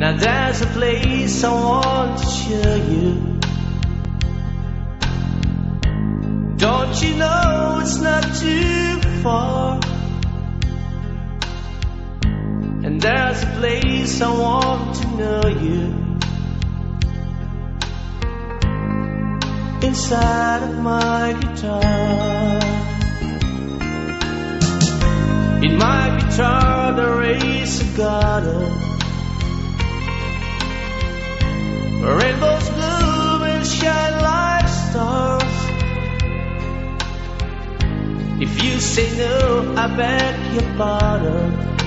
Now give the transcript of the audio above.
Now there's a place I want to show you. Don't you know it's not too far? And there's a place I want to know you. Inside of my guitar. In my guitar there is a garden If you say no, I beg your pardon.